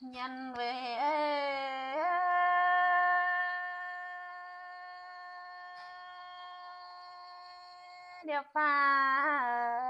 nhân về điệp pha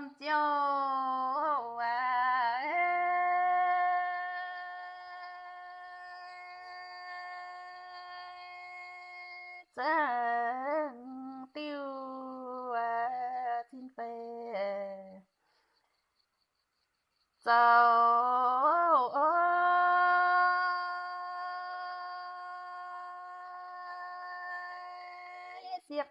tâm châu chân tiêu à thiên phê dầu xia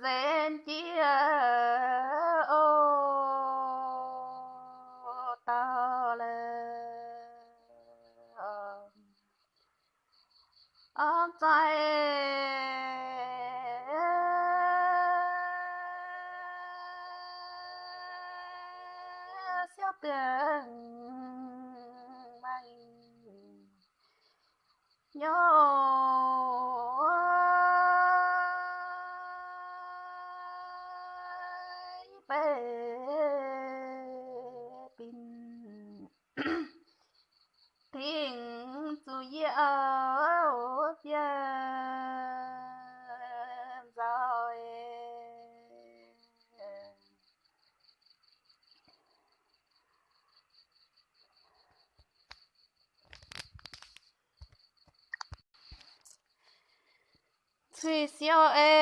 than dear. Thủy siêu ê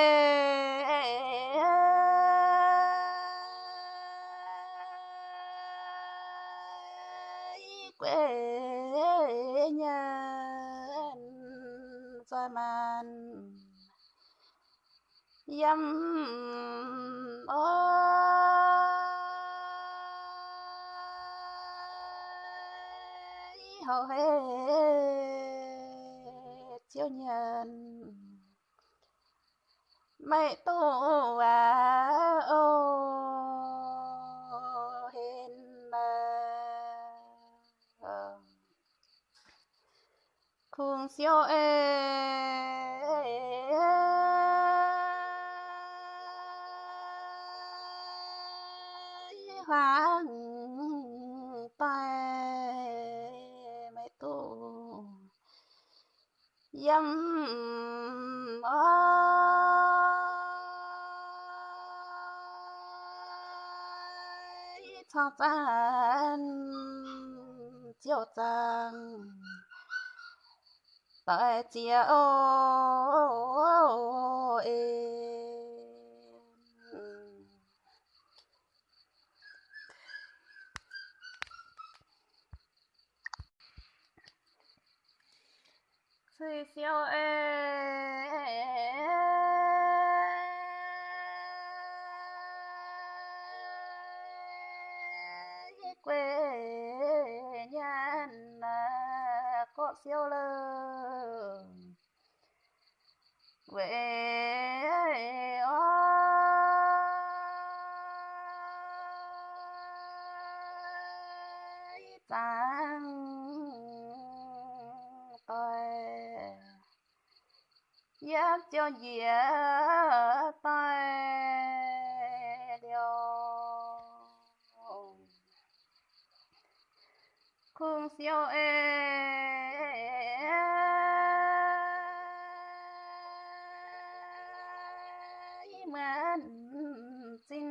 quê nhân rồi màn dâm ôi hầu hết chiếu nhân mày tu à ô hiền mà khung siêu ê hoàng tay mày tu dâm ơi cho tan chiều tàng tại chiều ơi Thủy quê nhân có siêu lơ quê ôi tăng cho dĩa tay điều. Khung siêu ê. Mãn xin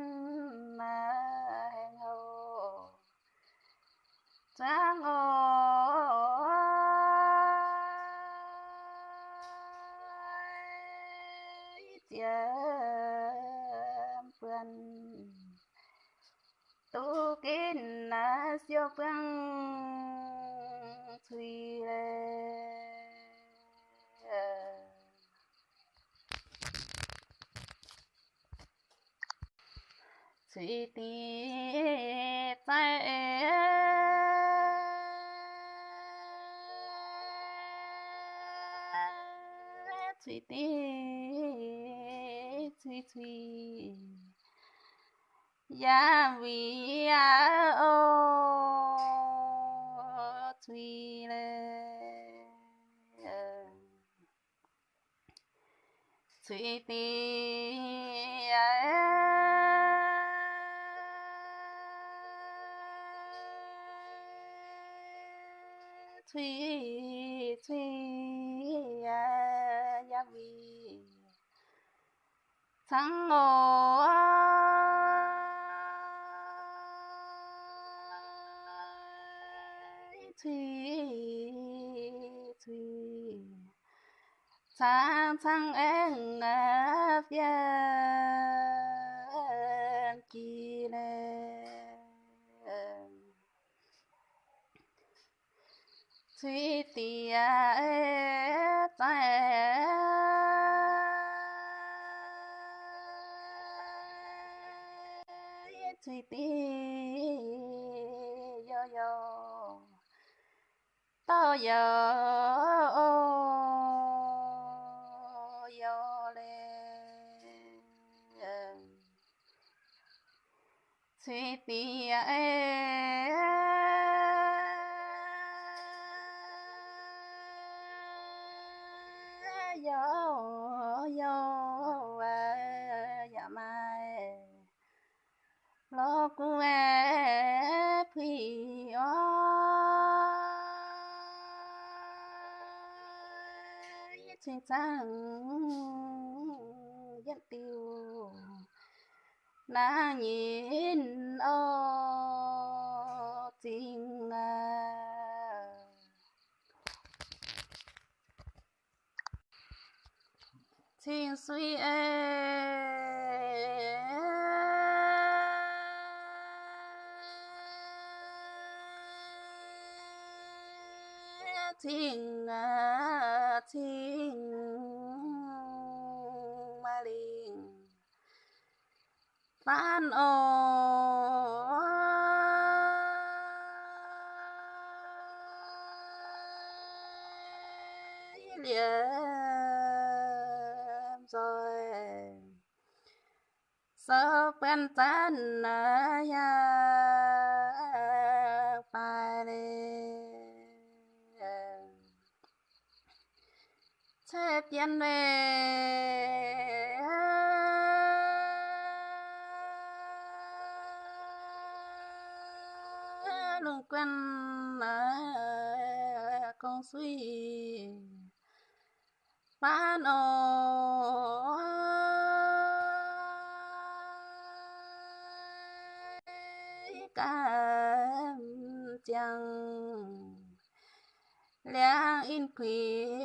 mà hầu. Trang ơi. Na phương thùy lệ thùy tì tại thùy thùy ya vì ya ô thùy lệ ờ, thùy tì à, thùy thùy ya ya vi, thắng ôi thủy thủy sang sang em ngập yên kỳ lệ thủy tìa tại thùy tì à, yo yo tao yo yo le thùy tì yo yo ya mai lo cu e phi xin sang dân tiêu na nhìn ô tình à. Tình suy em Tan ơi luôn quen con suy ba ôi cam chẳng lẽ in quyến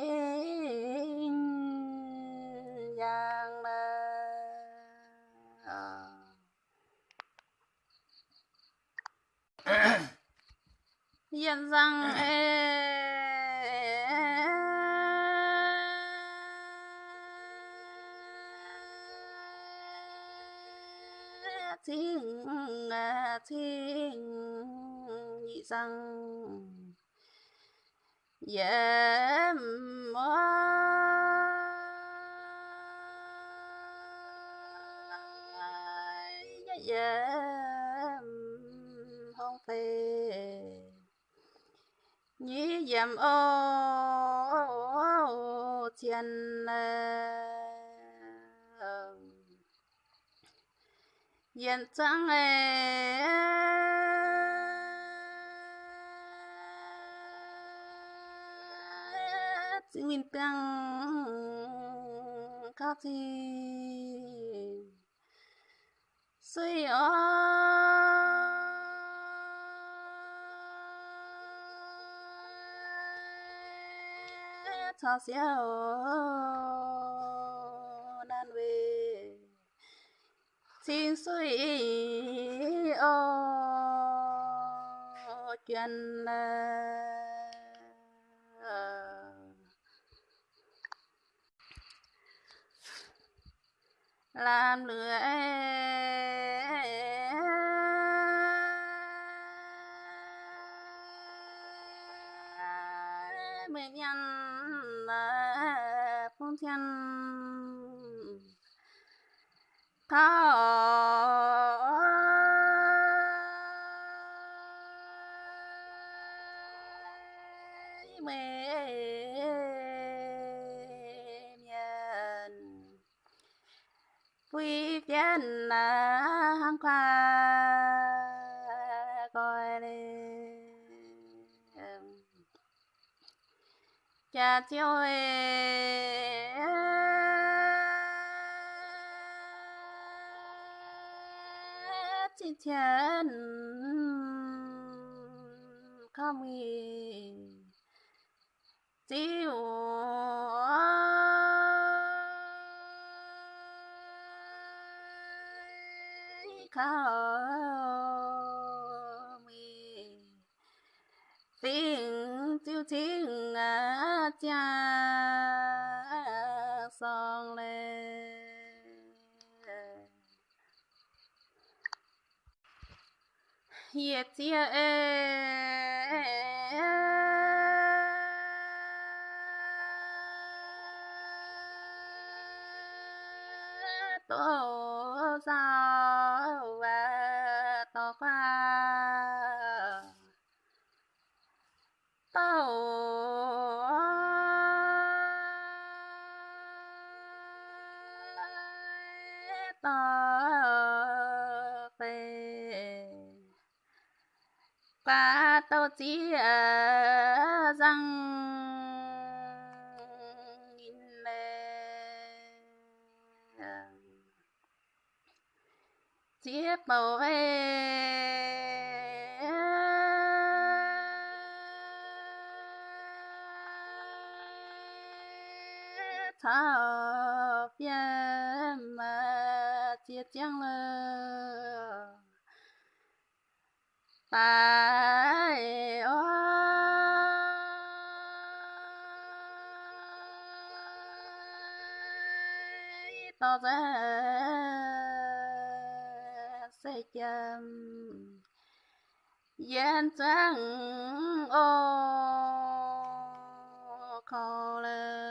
dân rằng thiên thiên nhị rằng dễ mơ dễ chấm ô chân yên trắng nguyên tăng các thi suy ơi cho xia nan về. Xin suy ô chuyện là ờ. làm lửa mười nhân là phong thiên thao chi thiên không nghi chiêu không mi chiêu tiếng à cha song lên Yeah, yeah, yeah. Tổ tàu về qua tổ chỉ à, răng nhìn lên chiếc bầu ê mà chẳng lơ tại ô to ra sẽ chăm gian trắng ô khó lơ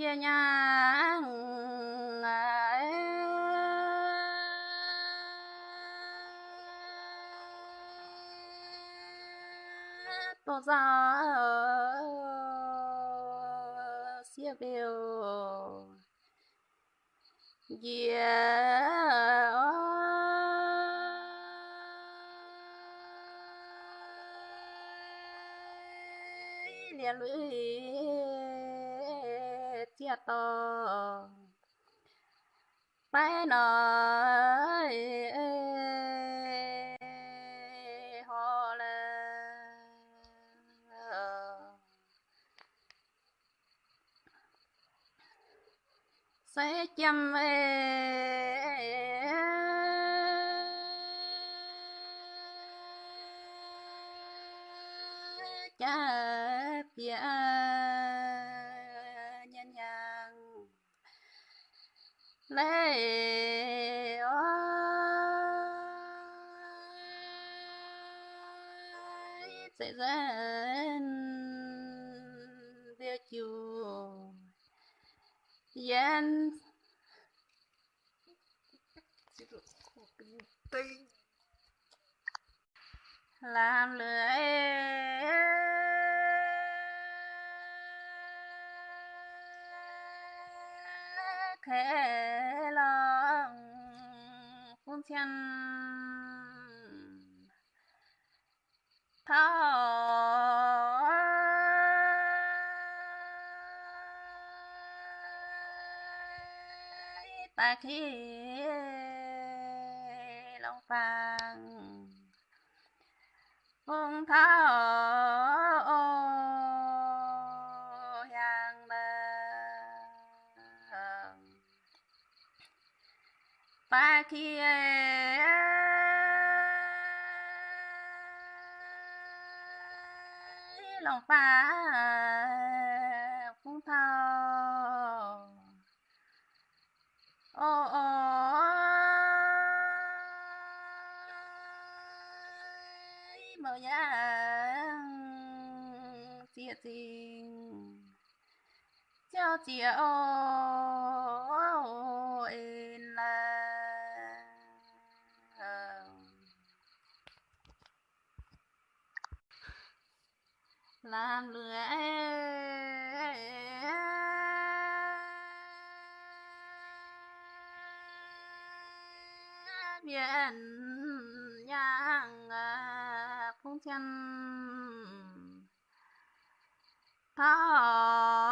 về nhà tổ ra xia biểu về liền lưỡi chia to phải nói ho là ờ. sẽ chăm cha yeah. Lê ơi sẽ dẫn việc chùa yên làm lưỡi khẽ lòng phun chân thao ta khi lòng phàng. Hương thao ta kia ờ, lòng ta ờ, cũng thao. Ô ô. Mở nhang chia tình, cho chia ô làm lửa. Biển nhang à, cũng chân. Thọ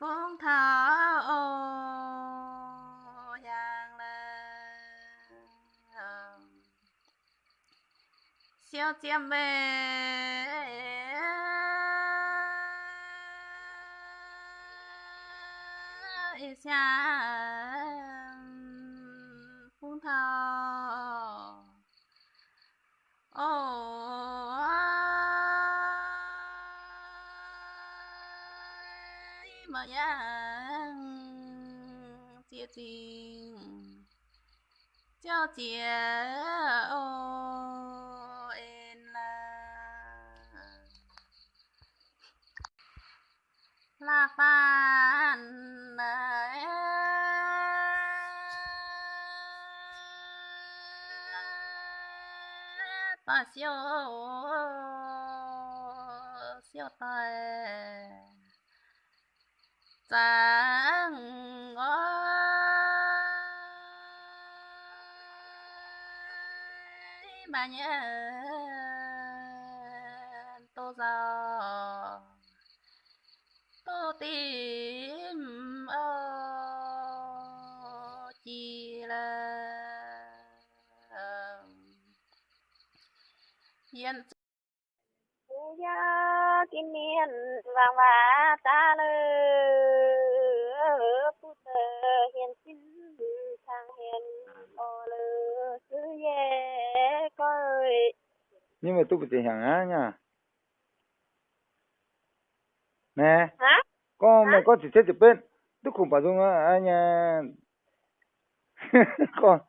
phương thảo yang là siêu chiêm về xa. Phương thảo ô chia ô en là là phan ta siêu siêu tay sáng mà nhớ tô giờ, tô tìm ơ, chi là hiện ya kinh niên vàng và tôi bị hàng á nha. Nè. Con mày có chỉ chết chụp bên. Tôi không bảo dung á anh nha. Con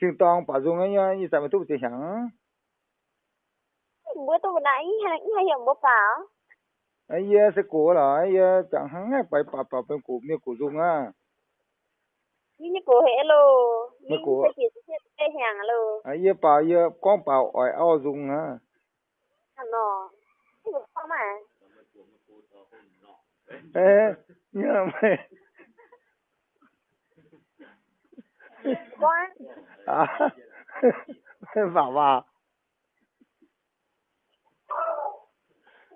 chừng tòng bảo dung ấy nha. Như sao mà tôi bị hàng bữa tôi nãy hay hay hiểu bố bảo. Ấy giờ sẽ cổ là ấy giờ chẳng hắn ấy phải bảo bảo bên cổ miêu cổ dung á. Như như cổ hệ lô như cổ- sẽ chỉ sẽ hàng lô ấy giờ bảo giờ con bảo ỏi ao dung á nọ cái gì không mà? Ê nhớ mày quá. À bảo vào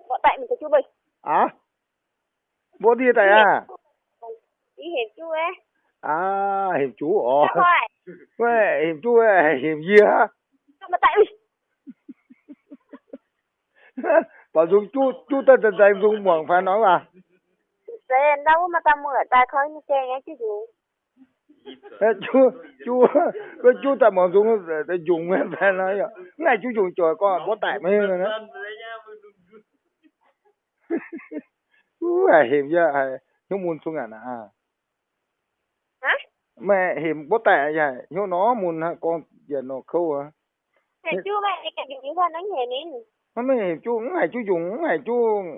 bọn tại mình có chú bình. À? Bố đi tại à? Đi hiểm chú ấy. À hiểm chú ồ Dạ thôi. Quê, hiểm chú ơi, hiểm gì hả? mà tại mình Bảo Dung chú, chú ta ta ta Dung mỏng phải nói mà. Sen đâu mà ta mở ta khơi như chơi nghe chứ Ê, Chú, chú, cái chú ta mỏng Dung ta dùng phải nói à. Ngày chú dùng trời con có tại mấy rồi đó. Chú à, hiểm chứ, à, hiếu muốn xuống à nè. hả Mẹ hiểm bó tệ vậy, hiếu nó muốn con giờ nó khâu à. Chú mẹ cái những con đánh hề mới hiểm chú, ngày chú dùng, ngày chú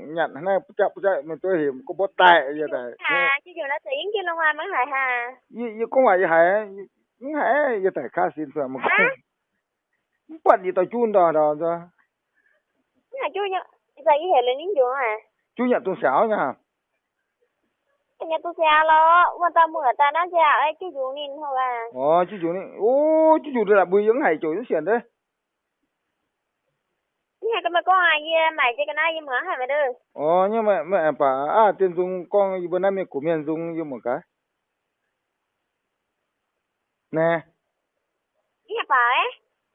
nhận. Này chập chạy mà tôi hiểm có bó tệ vậy đấy. hà chứ dù nó tiếng kia long hoa mới hài hà. Như như con ngoài hải những hải như tại khá xin rồi mà bận gì tao chun đò đò cho. Thế là chú nhá giờ cái hề lên nín chú à? Chủ nhật tuần sáu nha. Nhà tôi xe lo mà ta mở ta nó xe ấy cái dù nhìn thôi à? Ờ chú chủ này ô chú đây là bùi dưỡng hải chủ những chuyện đấy nhà cái mà có ai gì mày chỉ cái này gì mở hay mày đưa. Ờ nhưng mà mẹ bà à tiền dùng con bên này của miền dùng như một cái. Nè. Nhà bà ấy.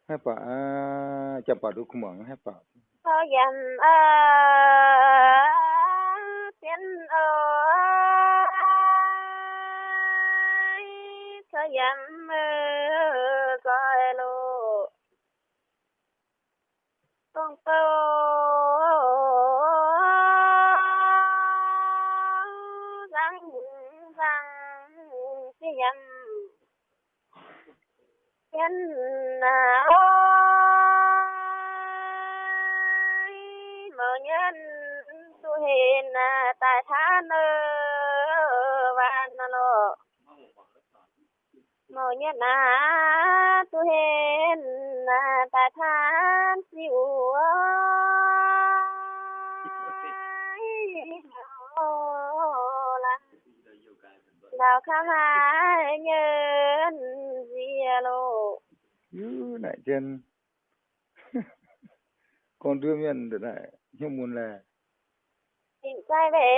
Hai bà à chả bà được không bằng hai bà thôi dầm ờ na tu hen tu ta tại than siêu đào khám hai nhân gì lô Ứ, lại chân con đưa miền được lại nhưng muốn là tìm say về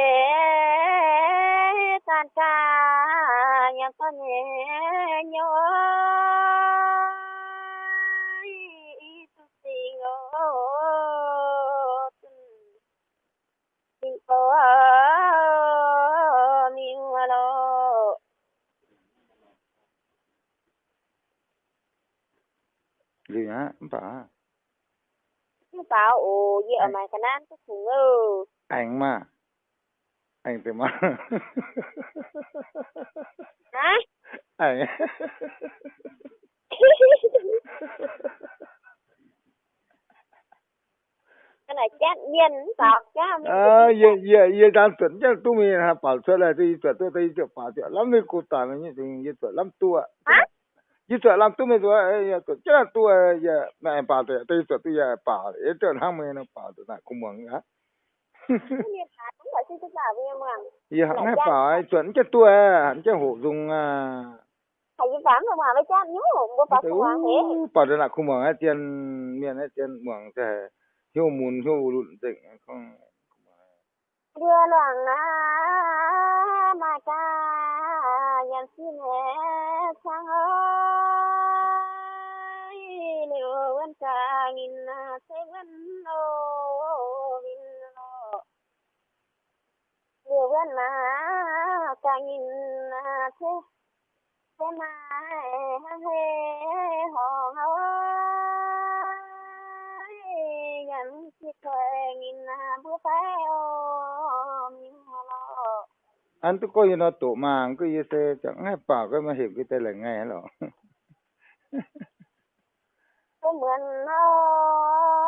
tan ca nhà con nhẹ nhớ. Tu tình. Ô tình cô miu lo gì hả? Bà bảo ồ gì ở mày cái nan cái thùng ơ anh mà. Anh thì mà. Hả? Anh cái này chết nhiên tọt chứ à ye ye ye đang chuẩn chứ. Tôi mình ha bảo xuất là thì chuẩn tôi thấy chuẩn bảo chuẩn lắm mình cụ tả mình như ye chuẩn lắm tua hả? Ye chuẩn lắm tôi mình ye chuẩn chứ là tua ye mẹ bảo tôi tôi chuẩn tôi ye bảo ye chuẩn hàng mình nó bảo tôi là cũng mừng á gì hả cũng phải chuẩn chứ tua hẳn chứ hộ dùng à. Thầy vi phạm không mà với cha nhớ không có phải không hoàn thế bảo tôi là không mừng á tiền miền ấy tiền mừng thì hiếu muốn hiếu lụn định không đưa loạn à mà cha nhận xin hè sang ơi. Nếu vẫn cả nghìn sẽ vẫn ô vinh lo nếu vẫn là cả nghìn thế thế mà hê hò ơi nhận chiếc thuê nghìn bữa phải ô mình lo anh tôi coi nó tổ mạng cái gì thế chẳng hay bảo cái mà hiểu cái tên là nghe rồi cái mượn nó ê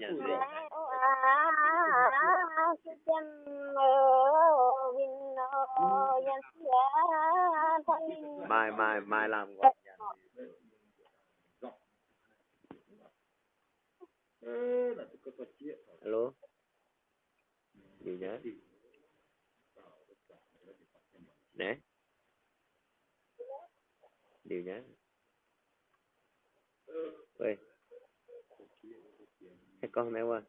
yan sia mai mai mai làm gọi alo gì nhá nè điều nhá ơi cái con này qua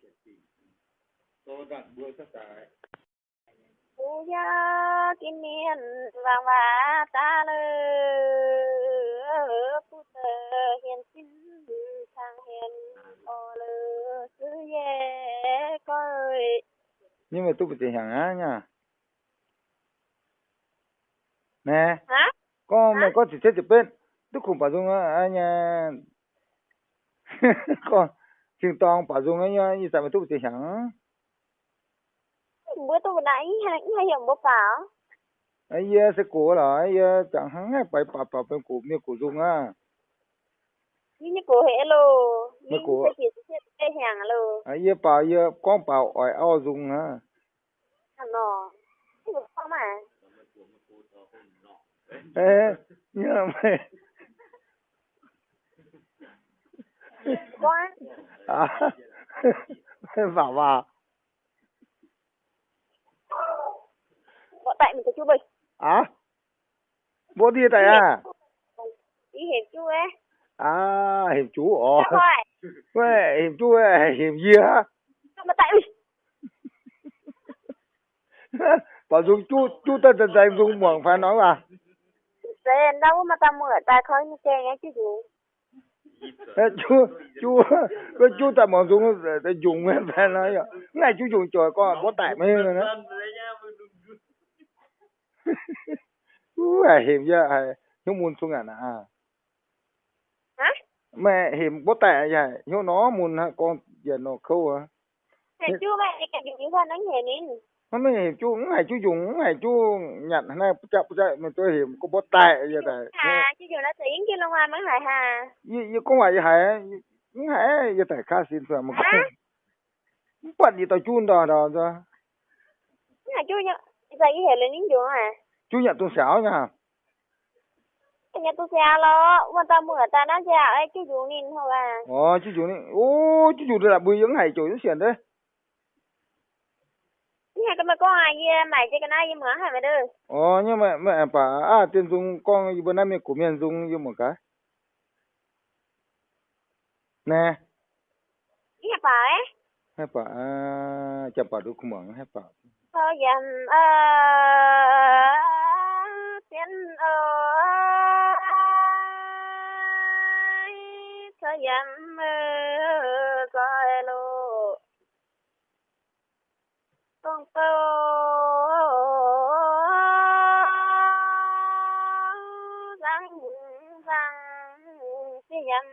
Phú gia kim miên vàng và ta lơ Phú tờ hiền xin thang hiền ô lơ sư ye coi. Nhưng mà tôi bị hàng á nha. Nè. Hả? con mày có chỉ chết chụp bên. Tôi không bảo dung á nha. Con chừng toàn bảo dung á nha như sao mà tôi tiền hàng Bữa tôi nãy hay hay hiểu một bảo. Ấy giờ sẽ cổ là ấy giờ chẳng hắn hay phải bảo bảo bên cổ miệng cổ dung á. Như như cổ hệ lô Nhưng cổ- sẽ chỉ sẽ hàng lô ấy giờ bảo giờ con bảo ỏi ao Thằng nọ Cái vực không mà. Ê nhớ mày. Quá à bảo vào Bọn tại mình có chú bịch à bố đi tại à? Ý hiệp chú ấy à hiệp chú ồ Quê, hiệp chú ơi, hiệp gì? Sao mà tại mình? Bảo dùng chú, chú ta ta dùng muộn phải nói mà. Thế đâu mà ta mượn ta khói như kê nghe chứ Ê, Chú, chú, cái chú ta mà dùng, ta dùng phải nói à. Ngay chú dùng trời con, bó tại mấy rồi đó. Chú à, hiệp chứ, à, hiếu muốn xuống à nè. Hả? Mẹ hiệp bó tại vậy, hiếu nó muốn con giờ nó khâu à. Chú mày cái điều con đánh hề nín nó hiểm chú ngày hay chú dùng ngày hay chú nhận. Nay chậm chạy mà tôi hiểm có bớt tệ vậy đấy à chú dùng nó tiếng chứ long hoa mấy hại hà như như có phải hại cũng hại vậy đấy khá xin phải mà cũng bận gì tao chun đò đò rồi ngày chú nhận giờ cái hệ lên những đường à chú nhận tôi xảo nha. Nhận tôi xảo lo quan tâm mưa ta nó xảo ấy chú dùng nín thôi à? Ờ chú dùng nín. Ô chú dùng là bùi dưỡng hải chú dưỡng xiển đấy Nhà cái mà có ai mày chứ cái này gì mượn hả mày đưa Ồ, nhưng mà mẹ bà à tiền dùng con bữa nay mẹ của miền dùng như một cái. Nè, nhà bà ấy hai bà à, chả bà được không hai bà. Thôi dầm ơ Tiến ơi Thôi ơ Coi lô con tô Răng răng Cái dầm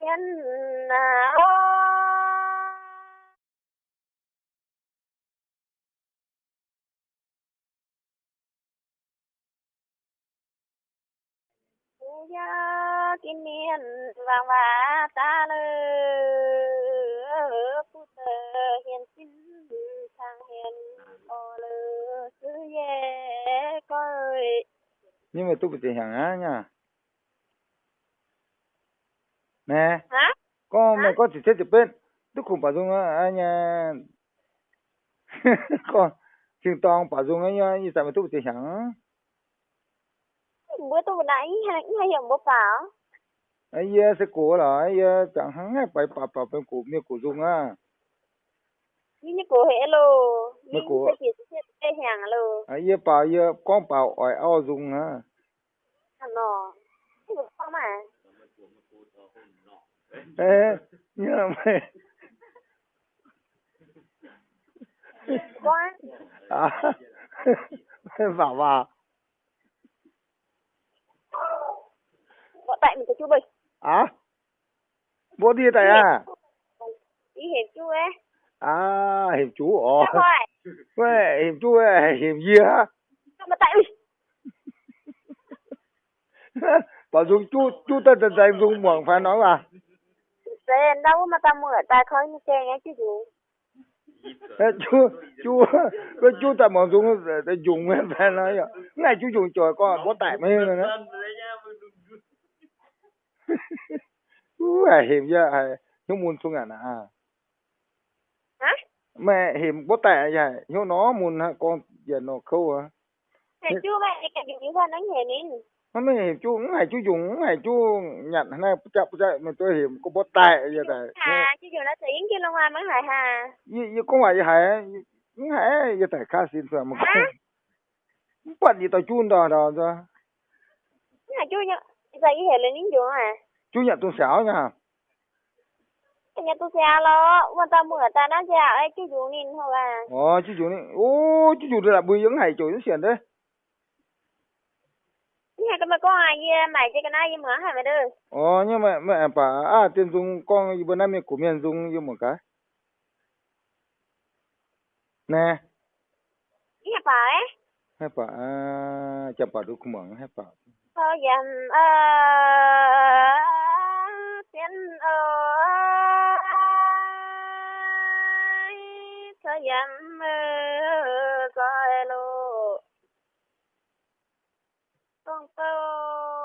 Tiến à Phú gia kim miên vàng và ta lơ. Nhưng mà tôi bị hàng á nha. Nè, con mày có chỉ chết chụp bên. Tôi không bảo dùng á nha. con chừng toàn bảo dùng á nha, như sao mà tôi bị hàng. Bữa tôi vừa nãy hay hay hiểu một bảo ấy giờ sẽ cổ là ấy giờ chẳng hắn hay phải bảo bảo bên cổ miệng cổ dùng à Như như cổ hệ lô. Chỉ sẽ sẽ hàng lô. Ấy giờ bảo giờ con bảo ỏi ao dùng à Cái vực không mà. Ê nhớ mày. Quá. À. Bảo vào Bọn tại mình có chú bịch à? Bố đi tại à? Ý hiệp chú ấy à hiệp chú ồ quê hiệp chú ơi hiệp gì hả? Mà tại mình? Bảo dùng chú chú ta ta ta dùng muộn phải nói mà Thế đâu mà ta mượn ta khói như kê nghe chứ Ê, chú chú với chú tại bọn chúng để dùng em phải nói vậy ngày chú dùng trời con bó tải mấy rồi đó chú à hiểm à nhưng muốn xuống à à hả? Mẹ hiểm bó tải vậy nhưng nó muốn ha con giờ nó khâu à Này chưa mẹ cái gì như con nói nhẹ nín nó mới hiểm chú ngày chú dùng ngày chú nhận này chập chạy mà tôi hiểm có bó tải vậy tại hà chứ dù nó tiếng kia long hoa mới hại hà. Như như con ngoài hải những hải giờ tại khá xin mà hả? không bắt gì tao chun đò đò rồi chú sao cái hệ lên những chỗ à chú nhận tôi xảo nha. cái nhà tôi xe lo quan tâm mưa ta nó xe ấy chú dù nín thôi à Ồ, chú chủ này, ô, chú là bùi dưỡng hải chủ nó xiển đấy. nhà cái mà có ai mày chứ cái này mà hả mày đưa Ồ, nhưng mà mẹ bà, à, tiền dùng con bữa nay mình của miền dùng như một cái. Nè, nhà bà ấy hai bà, à, chả bà được không bằng hai bà. ờ xin ơi cho dám coi lô con tôi